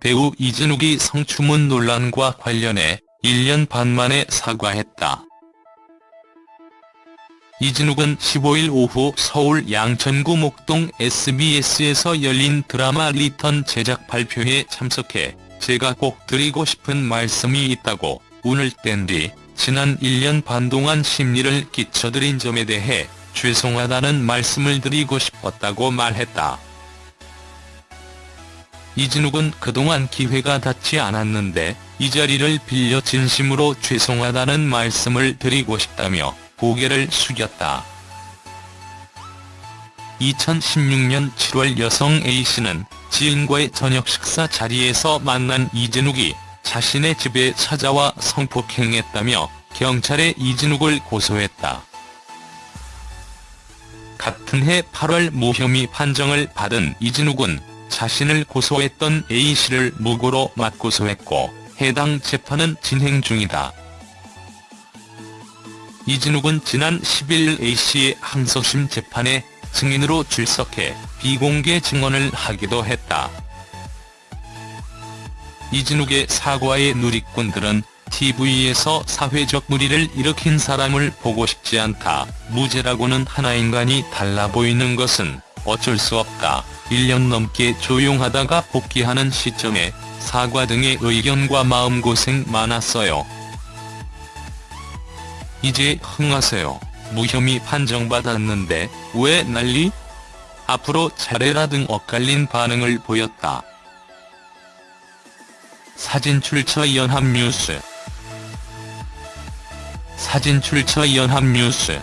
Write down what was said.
배우 이진욱이 성추문 논란과 관련해 1년 반 만에 사과했다. 이진욱은 15일 오후 서울 양천구 목동 SBS에서 열린 드라마 리턴 제작 발표회에 참석해 제가 꼭 드리고 싶은 말씀이 있다고 운을 뗀 뒤 지난 1년 반 동안 심려를 끼쳐드린 점에 대해 죄송하다는 말씀을 드리고 싶었다고 말했다. 이진욱은 그동안 기회가 닿지 않았는데 이 자리를 빌려 진심으로 죄송하다는 말씀을 드리고 싶다며 고개를 숙였다. 2016년 7월 여성 A씨는 지인과의 저녁 식사 자리에서 만난 이진욱이 자신의 집에 찾아와 성폭행했다며 경찰에 이진욱을 고소했다. 같은 해 8월 무혐의 판정을 받은 이진욱은 자신을 고소했던 A씨를 무고로 맞고소했고 해당 재판은 진행 중이다. 이진욱은 지난 10일 A씨의 항소심 재판에 증인으로 출석해 비공개 증언을 하기도 했다. 이진욱의 사과에 누리꾼들은 TV에서 사회적 물의를 일으킨 사람을 보고 싶지 않다. 무죄라고는 하나 인간이 달라 보이는 것은 어쩔 수 없다. 1년 넘게 조용하다가 복귀하는 시점에 사과 등의 의견과 마음고생 많았어요. 이제 흥하세요. 무혐의 판정받았는데 왜 난리? 앞으로 잘해라 등 엇갈린 반응을 보였다. 사진 출처 연합뉴스 사진 출처 연합뉴스